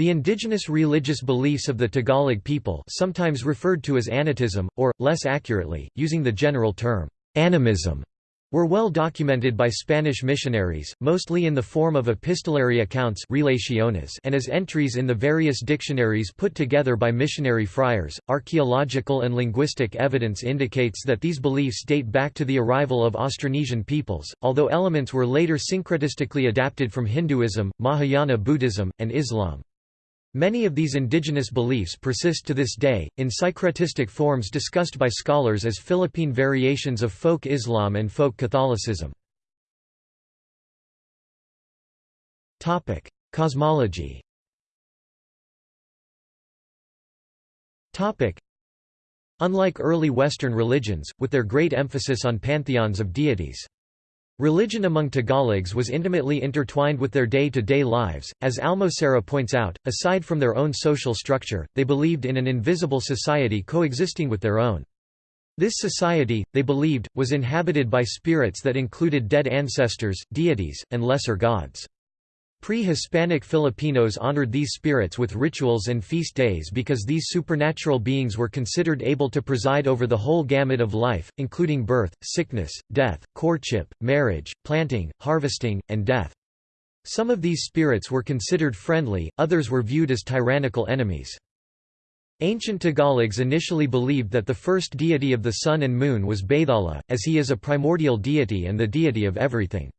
The indigenous religious beliefs of the Tagalog people sometimes referred to as Anitism, or, less accurately, using the general term, animism, were well documented by Spanish missionaries, mostly in the form of epistolary accounts relaciones and as entries in the various dictionaries put together by missionary friars. Archaeological and linguistic evidence indicates that these beliefs date back to the arrival of Austronesian peoples, although elements were later syncretistically adapted from Hinduism, Mahayana Buddhism, and Islam. Many of these indigenous beliefs persist to this day, in syncretistic forms discussed by scholars as Philippine variations of folk Islam and folk Catholicism. Cosmology Unlike early Western religions, with their great emphasis on pantheons of deities, Religion among Tagalogs was intimately intertwined with their day-to-day -day lives, as Almocera points out, aside from their own social structure, they believed in an invisible society coexisting with their own. This society, they believed, was inhabited by spirits that included dead ancestors, deities, and lesser gods. Pre-Hispanic Filipinos honored these spirits with rituals and feast days because these supernatural beings were considered able to preside over the whole gamut of life, including birth, sickness, death, courtship, marriage, planting, harvesting, and death. Some of these spirits were considered friendly, others were viewed as tyrannical enemies. Ancient Tagalogs initially believed that the first deity of the sun and moon was Bathala, as he is a primordial deity and the deity of everything.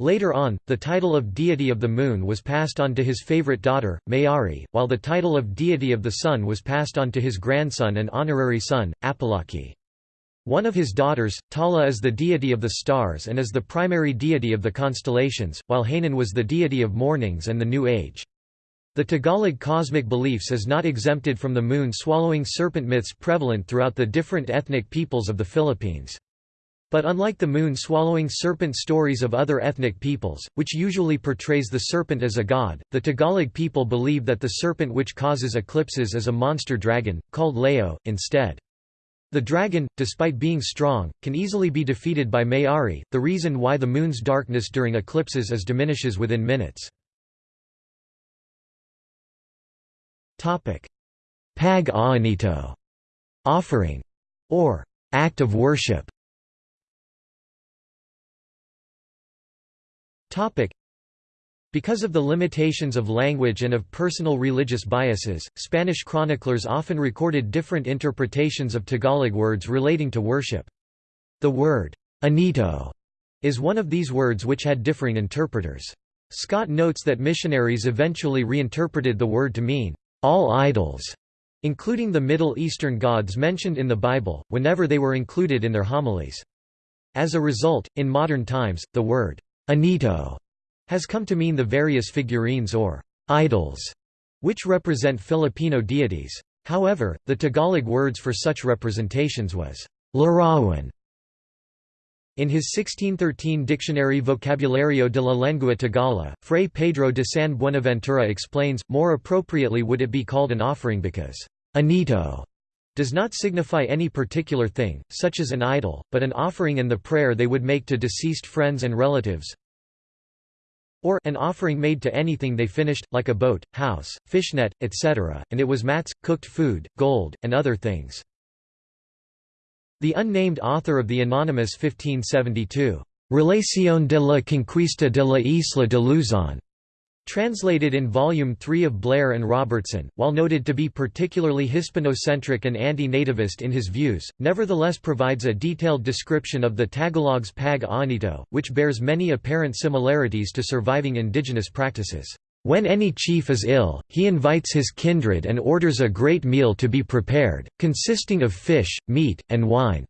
Later on, the title of deity of the moon was passed on to his favorite daughter, Mayari, while the title of deity of the sun was passed on to his grandson and honorary son, Apolaki. One of his daughters, Tala is the deity of the stars and is the primary deity of the constellations, while Hanan was the deity of mornings and the new age. The Tagalog cosmic beliefs is not exempted from the moon-swallowing serpent myths prevalent throughout the different ethnic peoples of the Philippines. But unlike the moon-swallowing serpent stories of other ethnic peoples, which usually portrays the serpent as a god, the Tagalog people believe that the serpent which causes eclipses is a monster dragon, called Leo, instead. The dragon, despite being strong, can easily be defeated by Mayari, the reason why the moon's darkness during eclipses is diminishes within minutes. Pag-aanito offering, or act of worship Because of the limitations of language and of personal religious biases, Spanish chroniclers often recorded different interpretations of Tagalog words relating to worship. The word, anito, is one of these words which had differing interpreters. Scott notes that missionaries eventually reinterpreted the word to mean, all idols, including the Middle Eastern gods mentioned in the Bible, whenever they were included in their homilies. As a result, in modern times, the word, Anito has come to mean the various figurines or idols, which represent Filipino deities. However, the Tagalog words for such representations was larawan. In his 1613 dictionary Vocabulario de la Lengua Tagala, Fray Pedro de San Buenaventura explains, more appropriately would it be called an offering because anito does not signify any particular thing, such as an idol, but an offering and the prayer they would make to deceased friends and relatives or an offering made to anything they finished, like a boat, house, fishnet, etc., and it was mats, cooked food, gold, and other things. The unnamed author of the anonymous 1572, Relación de la Conquista de la Isla de Luzon Translated in Volume 3 of Blair and Robertson, while noted to be particularly Hispanocentric and anti-nativist in his views, nevertheless provides a detailed description of the Tagalog's pag-aanito, which bears many apparent similarities to surviving indigenous practices. When any chief is ill, he invites his kindred and orders a great meal to be prepared, consisting of fish, meat, and wine.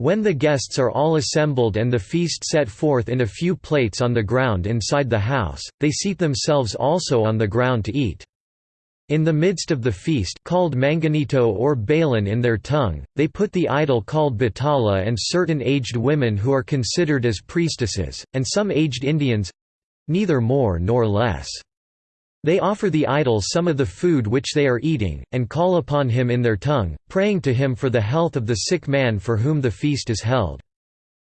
When the guests are all assembled and the feast set forth in a few plates on the ground inside the house, they seat themselves also on the ground to eat. In the midst of the feast called manganito or balan in their tongue, they put the idol called bathala and certain aged women who are considered as priestesses, and some aged Indians—neither more nor less. They offer the idol some of the food which they are eating, and call upon him in their tongue, praying to him for the health of the sick man for whom the feast is held.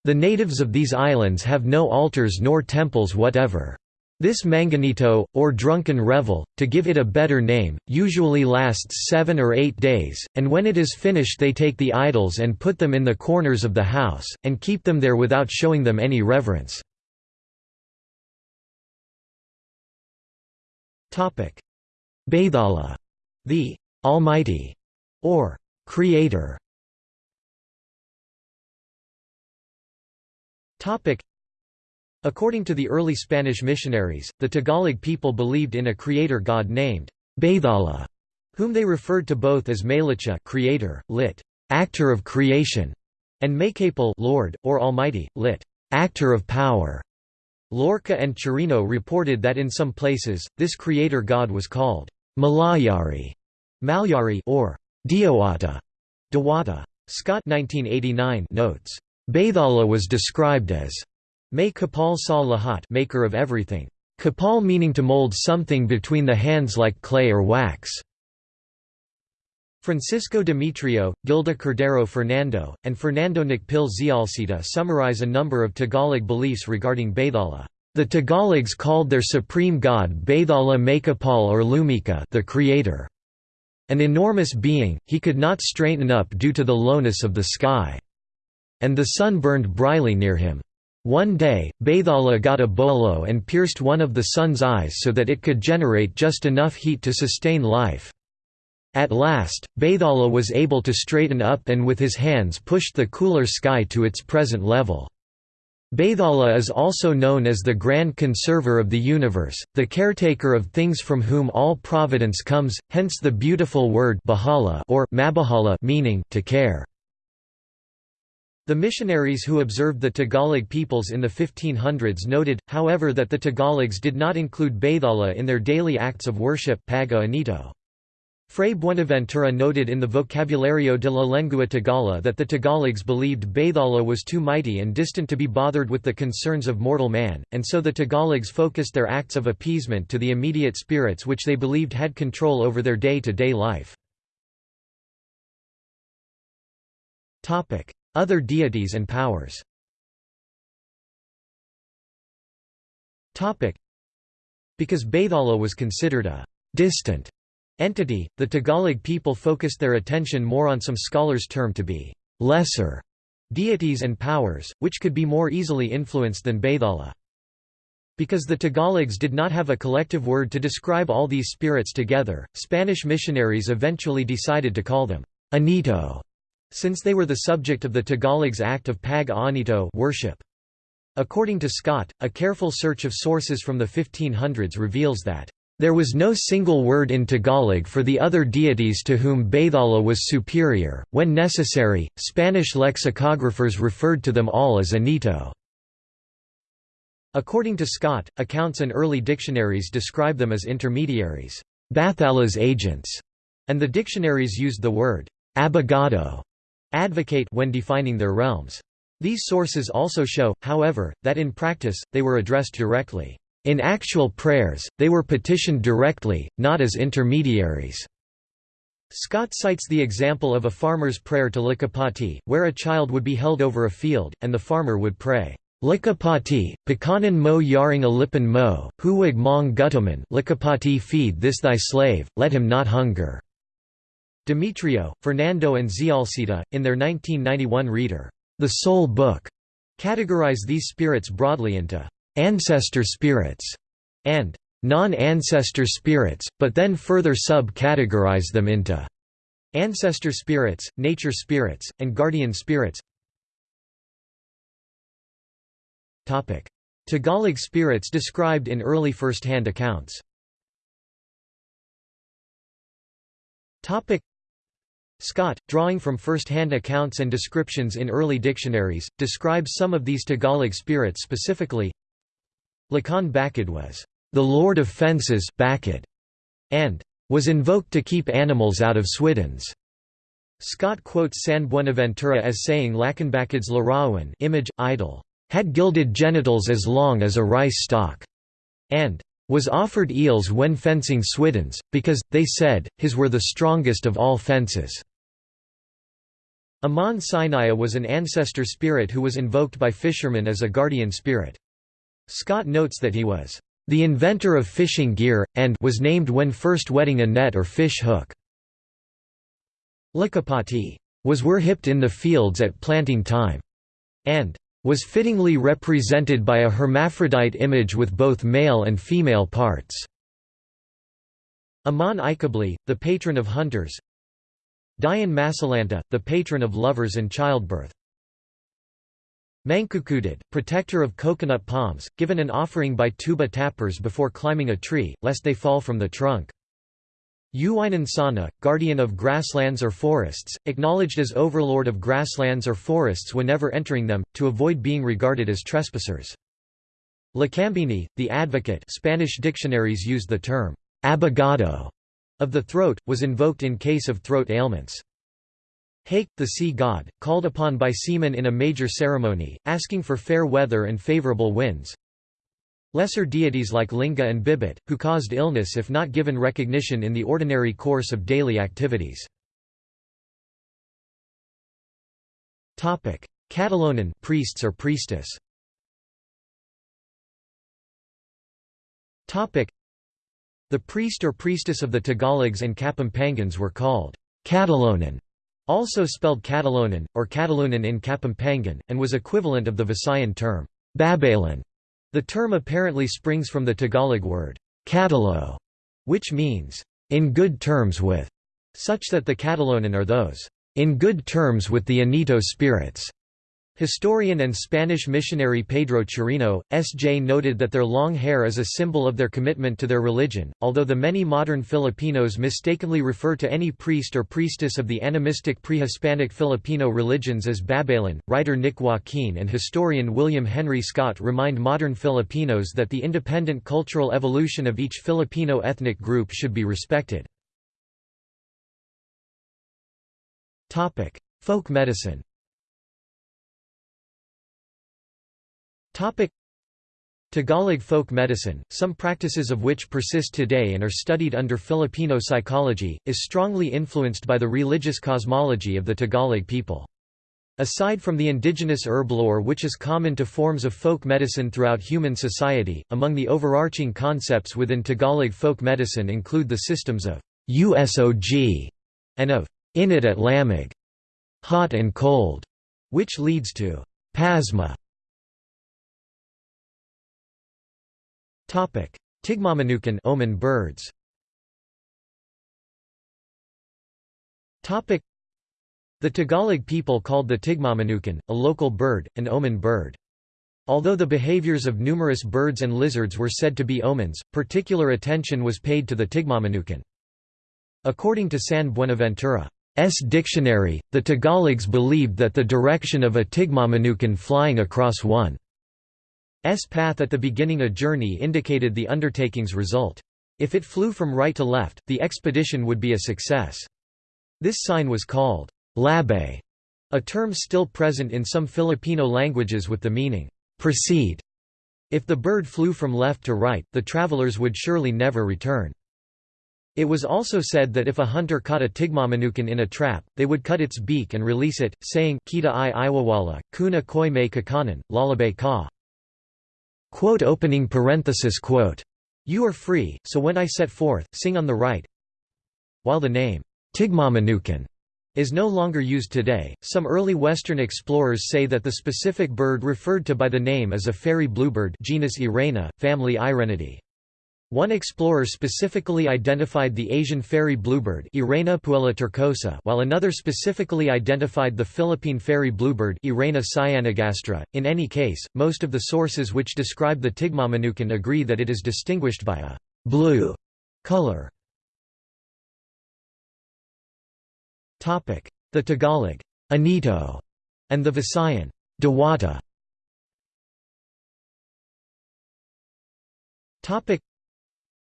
The natives of these islands have no altars nor temples whatever. This manganito, or drunken revel, to give it a better name, usually lasts seven or eight days, and when it is finished they take the idols and put them in the corners of the house, and keep them there without showing them any reverence. Bathala, the Almighty, or Creator. According to the early Spanish missionaries, the Tagalog people believed in a creator god named Bathala, whom they referred to both as Maylicha creator, lit. actor of creation, and Maykapal Lord, or Almighty, lit. actor of power. Loarca and Chirino reported that in some places, this creator god was called Malayari, Malyari or Diwata, Dewata. Scott 1989 notes, Bathala was described as May Kapal Sa Lahat maker of everything. Kapal meaning to mold something between the hands like clay or wax. Francisco Demetrio, Gilda Cordero Fernando, and Fernando Nakpil Zialcita summarize a number of Tagalog beliefs regarding Bathala. The Tagalogs called their supreme god Bathala Maykapal or Lumikha the creator. An enormous being, he could not straighten up due to the lowness of the sky. And the sun burned brightly near him. One day, Bathala got a bolo and pierced one of the sun's eyes so that it could generate just enough heat to sustain life. At last, Bathala was able to straighten up and with his hands pushed the cooler sky to its present level. Bathala is also known as the Grand Conserver of the Universe, the caretaker of things from whom all providence comes, hence the beautiful word bahala or mabahala meaning to care. The missionaries who observed the Tagalog peoples in the 1500s noted, however that the Tagalogs did not include Bathala in their daily acts of worship Pag Anito. Fray Buenaventura noted in the Vocabulario de la Lengua Tagala that the Tagalogs believed Bathala was too mighty and distant to be bothered with the concerns of mortal man, and so the Tagalogs focused their acts of appeasement to the immediate spirits which they believed had control over their day-to-day -day life. Other deities and powers Because Bathala was considered a «distant» entity, the Tagalog people focused their attention more on some scholars term to be «lesser» deities and powers, which could be more easily influenced than Bathala. Because the Tagalogs did not have a collective word to describe all these spirits together, Spanish missionaries eventually decided to call them Anito since they were the subject of the Tagalogs act of Pag Anito worship. According to Scott, a careful search of sources from the 1500s reveals that there was no single word in Tagalog for the other deities to whom Bathala was superior. When necessary, Spanish lexicographers referred to them all as Anito. According to Scott, accounts and early dictionaries describe them as intermediaries, Bathala's agents, and the dictionaries used the word abogado advocate when defining their realms. These sources also show, however, that in practice, they were addressed directly. In actual prayers, they were petitioned directly, not as intermediaries. Scott cites the example of a farmer's prayer to Likapati, where a child would be held over a field, and the farmer would pray, Likapati, pakanan mo yaring alipan mo, huwag mong gutuman Likapati feed this thy slave, let him not hunger. Demetrio, Fernando and Zialcita, in their 1991 reader, The Soul Book, categorize these spirits broadly into ancestor spirits and non-ancestor spirits, but then further sub-categorize them into ancestor spirits, nature spirits, and guardian spirits. Topic: Tagalog spirits described in early first-hand accounts Topic: Scott, drawing from first-hand accounts and descriptions in early dictionaries, describes some of these Tagalog spirits specifically. Lakan Bakid was, "...the lord of fences Bakid", and "...was invoked to keep animals out of Swiddens." Scott quotes San Buenaventura as saying Lakanbakid's Larawan image, idol, "...had gilded genitals as long as a rice stalk", and was offered eels when fencing Swiddens, because, they said, his were the strongest of all fences. Aman Sinaya was an ancestor spirit who was invoked by fishermen as a guardian spirit. Scott notes that he was the inventor of fishing gear, and was named when first wetting a net or fish hook. Likapati was were hipped in the fields at planting time, and was fittingly represented by a hermaphrodite image with both male and female parts. Aman Ikabli, the patron of hunters Dayan Masalanta, the patron of lovers and childbirth Mankukudad, protector of coconut palms, given an offering by tuba tappers before climbing a tree, lest they fall from the trunk. Uwinansana, guardian of grasslands or forests, acknowledged as overlord of grasslands or forests whenever entering them, to avoid being regarded as trespassers. Lacambini, the advocate Spanish dictionaries used the term, abogado, of the throat, was invoked in case of throat ailments. Haik, the sea god, called upon by seamen in a major ceremony, asking for fair weather and favorable winds. Lesser deities like Linga and Bibit, who caused illness if not given recognition in the ordinary course of daily activities. Catalonan priests or priestess The priest or priestess of the Tagalogs and Kapampangans were called Catalonan also spelled Catalonan, or Catalunan in Kapampangan, and was equivalent of the Visayan term, Babalan. The term apparently springs from the Tagalog word, Catalo, which means, in good terms with, such that the Catalonan are those, in good terms with the Anito spirits. Historian and Spanish missionary Pedro Chirino, S.J. noted that their long hair is a symbol of their commitment to their religion, although the many modern Filipinos mistakenly refer to any priest or priestess of the animistic pre-Hispanic Filipino religions as Babalan. Writer Nick Joaquin and historian William Henry Scott remind modern Filipinos that the independent cultural evolution of each Filipino ethnic group should be respected. Folk medicine Tagalog folk medicine, some practices of which persist today and are studied under Filipino psychology, is strongly influenced by the religious cosmology of the Tagalog people. Aside from the indigenous herb lore which is common to forms of folk medicine throughout human society, among the overarching concepts within Tagalog folk medicine include the systems of USOG and of init at lamig, hot and cold, which leads to pasma Tigmamanukan omen birds. The Tagalog people called the Tigmamanukan, a local bird, an omen bird. Although the behaviors of numerous birds and lizards were said to be omens, particular attention was paid to the Tigmamanukan. According to San Buenaventura's dictionary, the Tagalogs believed that the direction of a Tigmamanukan flying across one S path at the beginning a journey indicated the undertaking's result. If it flew from right to left, the expedition would be a success. This sign was called labe, a term still present in some Filipino languages with the meaning, proceed. If the bird flew from left to right, the travelers would surely never return. It was also said that if a hunter caught a tigmamanukan in a trap, they would cut its beak and release it, saying, Kita i iwawala, kuna koi me kakanan, lalabe ka. Quote opening parenthesis quote. You are free, so when I set forth, sing on the right. While the name, Tigmamanukan, is no longer used today, some early Western explorers say that the specific bird referred to by the name is a fairy bluebird genus Irena, family Irenidae. One explorer specifically identified the Asian fairy bluebird Irena puella while another specifically identified the Philippine fairy bluebird Irena cyanogastra. In any case, most of the sources which describe the Tigmamanukan agree that it is distinguished by a blue color. The Tagalog Anito and the Visayan Diwata.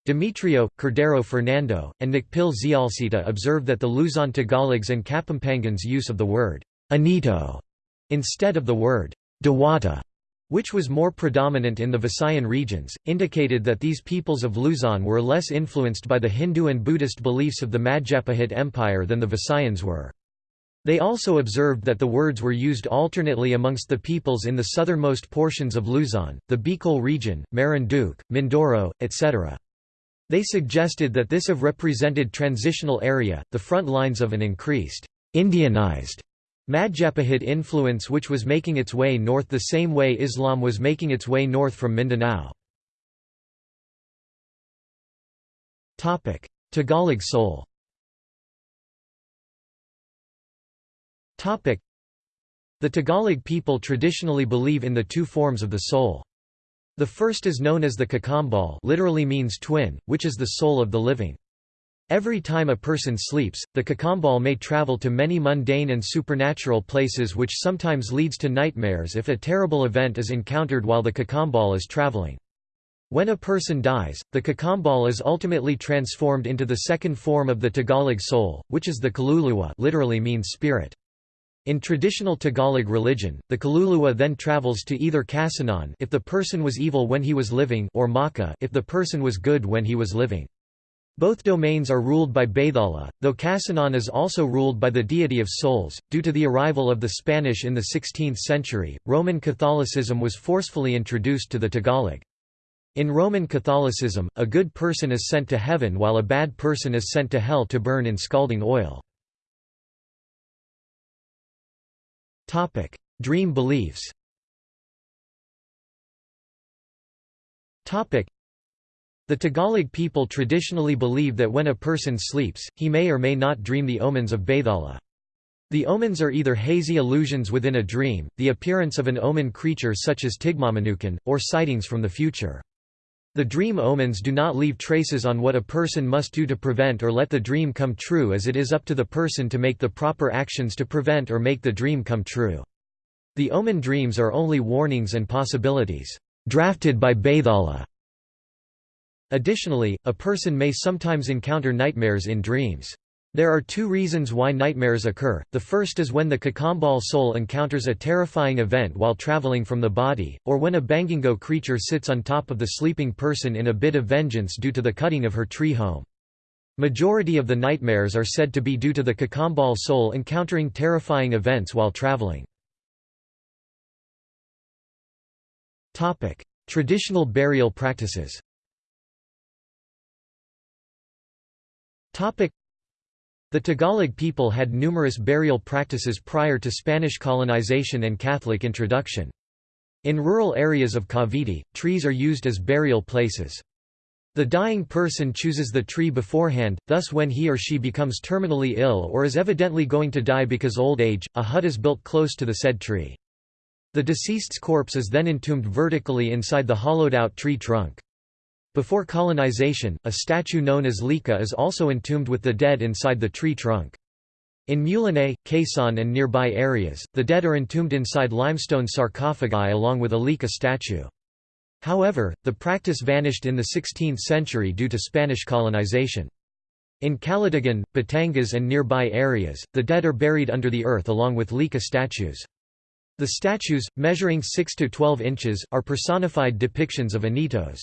Demetrio, Cordero Fernando, and Nakpil Zialcita observed that the Luzon Tagalogs and Kapampangans' use of the word «anito» instead of the word «diwata», which was more predominant in the Visayan regions, indicated that these peoples of Luzon were less influenced by the Hindu and Buddhist beliefs of the Majapahit Empire than the Visayans were. They also observed that the words were used alternately amongst the peoples in the southernmost portions of Luzon, the Bicol region, Marinduque, Mindoro, etc. They suggested that this have represented transitional area, the front lines of an increased, Indianized Majapahit influence which was making its way north the same way Islam was making its way north from Mindanao. Tagalog soul The Tagalog people traditionally believe in the two forms of the soul. The first is known as the kakambal literally means twin, which is the soul of the living. Every time a person sleeps, the kakambal may travel to many mundane and supernatural places which sometimes leads to nightmares if a terrible event is encountered while the kakambal is traveling. When a person dies, the kakambal is ultimately transformed into the second form of the Tagalog soul, which is the kaluluwa literally means spirit. In traditional Tagalog religion, the kaluluwa then travels to either Kasinan if the person was evil when he was living or Maka if the person was good when he was living. Both domains are ruled by Bathala, though Kasinan is also ruled by the deity of souls. Due to the arrival of the Spanish in the 16th century, Roman Catholicism was forcefully introduced to the Tagalog. In Roman Catholicism, a good person is sent to heaven while a bad person is sent to hell to burn in scalding oil. Topic: Dream beliefs. Topic: The Tagalog people traditionally believe that when a person sleeps, he may or may not dream the omens of Bathala. The omens are either hazy illusions within a dream, the appearance of an omen creature such as Tigmamanukan, or sightings from the future. The dream omens do not leave traces on what a person must do to prevent or let the dream come true as it is up to the person to make the proper actions to prevent or make the dream come true. The omen dreams are only warnings and possibilities, drafted by Bathala. Additionally, a person may sometimes encounter nightmares in dreams. There are two reasons why nightmares occur, the first is when the kakambal soul encounters a terrifying event while traveling from the body, or when a bangingo creature sits on top of the sleeping person in a bit of vengeance due to the cutting of her tree home. Majority of the nightmares are said to be due to the kakambal soul encountering terrifying events while traveling. Traditional burial practices the Tagalog people had numerous burial practices prior to Spanish colonization and Catholic introduction. In rural areas of Cavite, trees are used as burial places. The dying person chooses the tree beforehand, thus when he or she becomes terminally ill or is evidently going to die because old age, a hut is built close to the said tree. The deceased's corpse is then entombed vertically inside the hollowed-out tree trunk. Before colonization, a statue known as Lika is also entombed with the dead inside the tree trunk. In Mulanay, Quezon and nearby areas, the dead are entombed inside limestone sarcophagi along with a Lika statue. However, the practice vanished in the 16th century due to Spanish colonization. In Calatagan, Batangas and nearby areas, the dead are buried under the earth along with Lika statues. The statues, measuring 6 to 12 inches, are personified depictions of Anitos.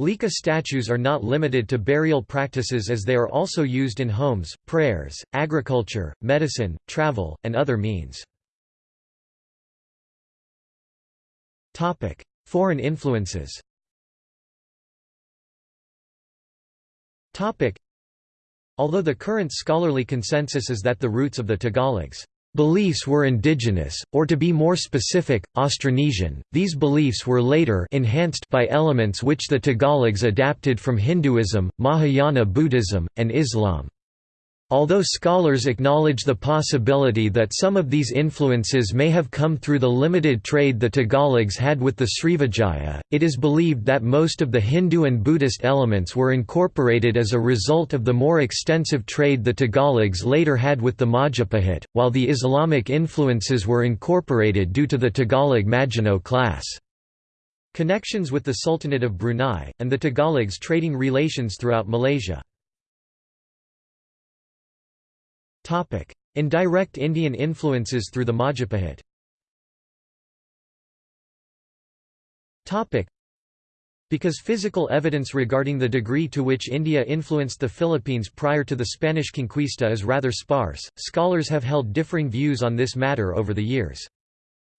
Lika statues are not limited to burial practices as they are also used in homes, prayers, agriculture, medicine, travel, and other means. Foreign influences Although the current scholarly consensus is that the roots of the Tagalogs Beliefs were indigenous, or to be more specific, Austronesian. These beliefs were later enhanced by elements which the Tagalogs adapted from Hinduism, Mahayana Buddhism, and Islam. Although scholars acknowledge the possibility that some of these influences may have come through the limited trade the Tagalogs had with the Srivijaya, it is believed that most of the Hindu and Buddhist elements were incorporated as a result of the more extensive trade the Tagalogs later had with the Majapahit, while the Islamic influences were incorporated due to the Tagalog Maginoo class. Connections with the Sultanate of Brunei, and the Tagalogs trading relations throughout Malaysia. Indirect Indian influences through the Majapahit. Because physical evidence regarding the degree to which India influenced the Philippines prior to the Spanish conquista is rather sparse, scholars have held differing views on this matter over the years.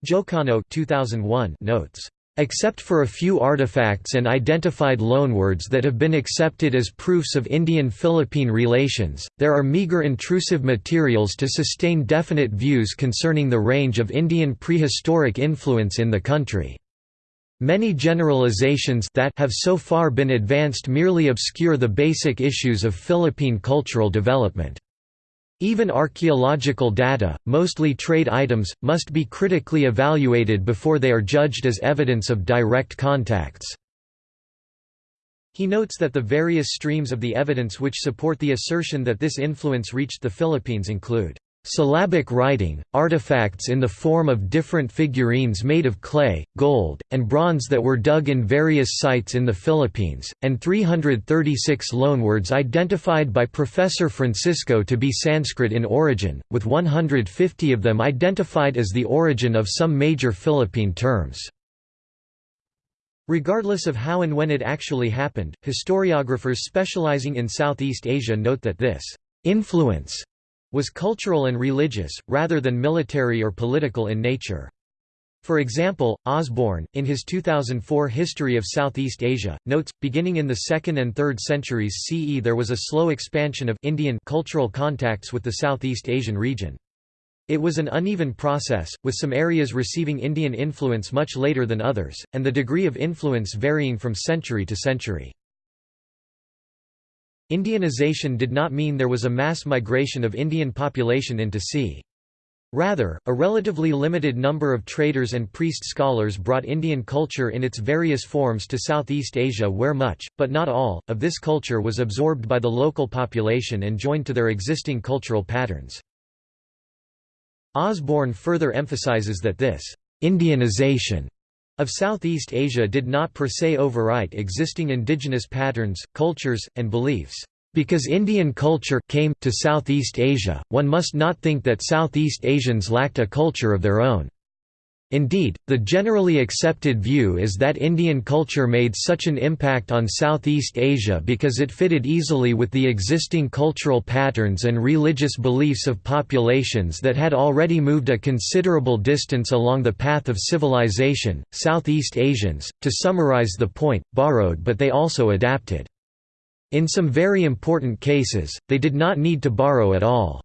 Jocano 2001 notes, Except for a few artifacts and identified loanwords that have been accepted as proofs of Indian-Philippine relations, there are meager intrusive materials to sustain definite views concerning the range of Indian prehistoric influence in the country. Many generalizations that have so far been advanced merely obscure the basic issues of Philippine cultural development. Even archaeological data, mostly trade items, must be critically evaluated before they are judged as evidence of direct contacts. He notes that the various streams of the evidence which support the assertion that this influence reached the Philippines include Syllabic writing, artifacts in the form of different figurines made of clay, gold, and bronze that were dug in various sites in the Philippines, and 336 loanwords identified by Professor Francisco to be Sanskrit in origin, with 150 of them identified as the origin of some major Philippine terms. Regardless of how and when it actually happened, historiographers specializing in Southeast Asia note that this influence was cultural and religious, rather than military or political in nature. For example, Osborne, in his 2004 History of Southeast Asia, notes, beginning in the 2nd and 3rd centuries CE there was a slow expansion of Indian cultural contacts with the Southeast Asian region. It was an uneven process, with some areas receiving Indian influence much later than others, and the degree of influence varying from century to century. Indianization did not mean there was a mass migration of Indian population into c. Rather, a relatively limited number of traders and priest scholars brought Indian culture in its various forms to Southeast Asia where much, but not all, of this culture was absorbed by the local population and joined to their existing cultural patterns. Osborne further emphasizes that this «Indianization» of Southeast Asia did not per se overwrite existing indigenous patterns, cultures, and beliefs. Because Indian culture came to Southeast Asia, one must not think that Southeast Asians lacked a culture of their own. Indeed, the generally accepted view is that Indian culture made such an impact on Southeast Asia because it fitted easily with the existing cultural patterns and religious beliefs of populations that had already moved a considerable distance along the path of civilization. Southeast Asians, to summarize the point, borrowed but they also adapted. In some very important cases, they did not need to borrow at all.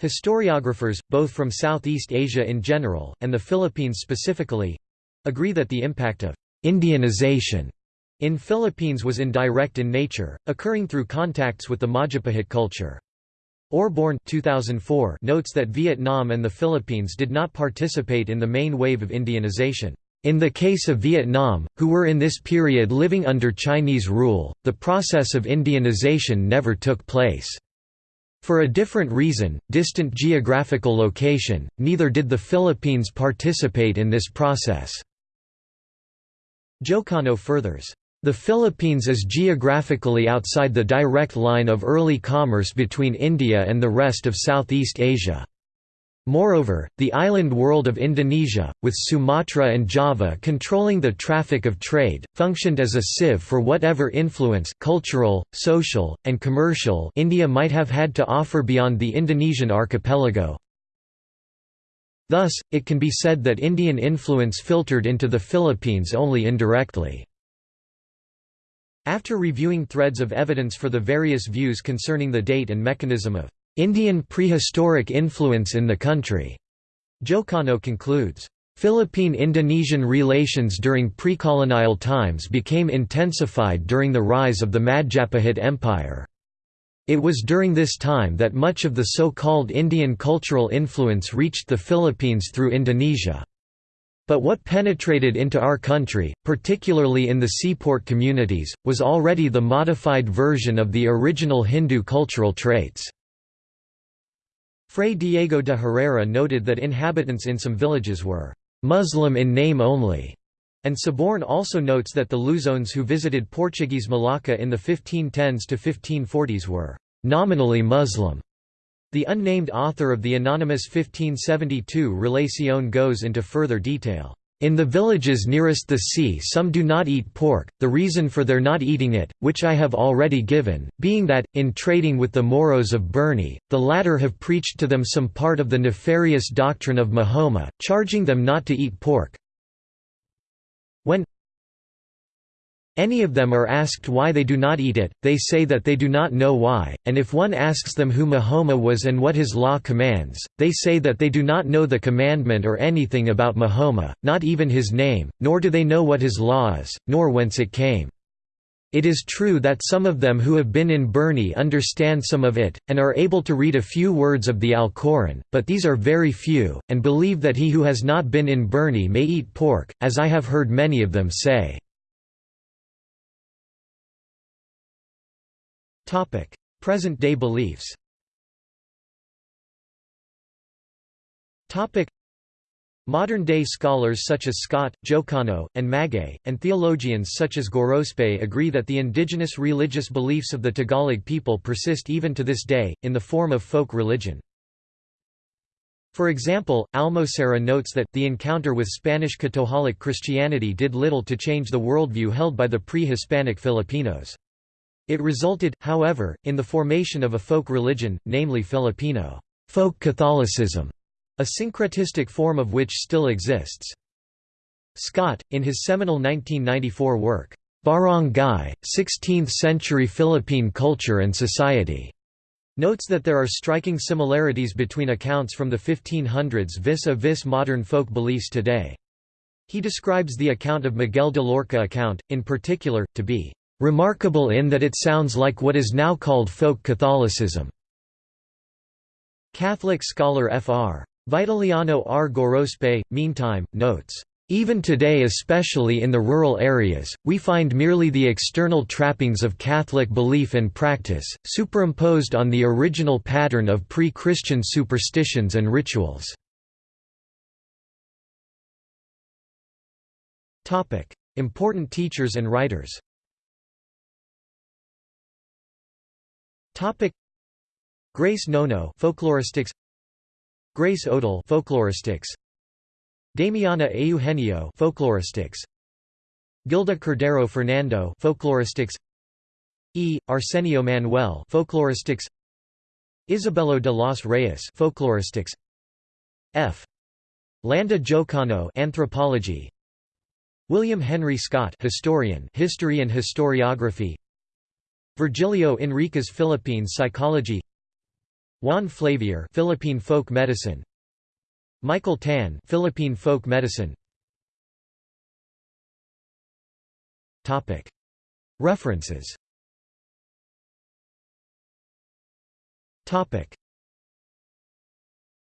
Historiographers, both from Southeast Asia in general, and the Philippines specifically—agree that the impact of «Indianization» in Philippines was indirect in nature, occurring through contacts with the Majapahit culture. Osborne 2004 notes that Vietnam and the Philippines did not participate in the main wave of Indianization. In the case of Vietnam, who were in this period living under Chinese rule, the process of Indianization never took place. For a different reason, distant geographical location, neither did the Philippines participate in this process. Jocano furthers, "...the Philippines is geographically outside the direct line of early commerce between India and the rest of Southeast Asia." Moreover, the island world of Indonesia, with Sumatra and Java controlling the traffic of trade, functioned as a sieve for whatever influence cultural, social, and commercial India might have had to offer beyond the Indonesian archipelago. Thus, it can be said that Indian influence filtered into the Philippines only indirectly. After reviewing threads of evidence for the various views concerning the date and mechanism of Indian prehistoric influence in the country. Jocano concludes, Philippine-Indonesian relations during pre-colonial times became intensified during the rise of the Majapahit Empire. It was during this time that much of the so-called Indian cultural influence reached the Philippines through Indonesia. But what penetrated into our country, particularly in the seaport communities, was already the modified version of the original Hindu cultural traits. Fray Diego de Herrera noted that inhabitants in some villages were «Muslim in name only», and Osborne also notes that the Luzones who visited Portuguese Malacca in the 1510s to 1540s were «nominally Muslim». The unnamed author of the anonymous 1572 Relación goes into further detail. In the villages nearest the sea some do not eat pork, the reason for their not eating it, which I have already given, being that, in trading with the Moros of Burney, the latter have preached to them some part of the nefarious doctrine of Mahoma, charging them not to eat pork. When any of them are asked why they do not eat it, they say that they do not know why, and if one asks them who Mahoma was and what his law commands, they say that they do not know the commandment or anything about Mahoma, not even his name, nor do they know what his law is, nor whence it came. It is true that some of them who have been in Burney understand some of it, and are able to read a few words of the Alcoran, but these are very few, and believe that he who has not been in Burney may eat pork, as I have heard many of them say. Present-day beliefs Modern-day scholars such as Scott, Jocano, and Magay, and theologians such as Gorospe agree that the indigenous religious beliefs of the Tagalog people persist even to this day, in the form of folk religion. For example, Almocera notes that, the encounter with Spanish Catholic Christianity did little to change the worldview held by the pre-Hispanic Filipinos. It resulted, however, in the formation of a folk religion, namely Filipino folk Catholicism, a syncretistic form of which still exists. Scott, in his seminal 1994 work, Barangay, 16th-century Philippine Culture and Society, notes that there are striking similarities between accounts from the 1500s vis-a-vis -vis modern folk beliefs today. He describes the account of Miguel de Loarca account, in particular, to be remarkable in that it sounds like what is now called folk Catholicism. Catholic scholar Fr. Vitaliano R. Gorospe, meantime, notes, even today especially in the rural areas, we find merely the external trappings of Catholic belief and practice, superimposed on the original pattern of pre-Christian superstitions and rituals. Important teachers and writers Topic. Grace Nono folkloristics Grace Odal folkloristics Damiana Eugenio folkloristics Gilda Cordero Fernando folkloristics E. Arsenio Manuel folkloristics Isabelo de los Reyes folkloristics F. Landa Jocano anthropology William Henry Scott historian history and historiography Virgilio Enriquez Philippine Psychology Juan Flavier Philippine Folk Medicine Michael Tan Philippine Folk Medicine Topic. References. Topic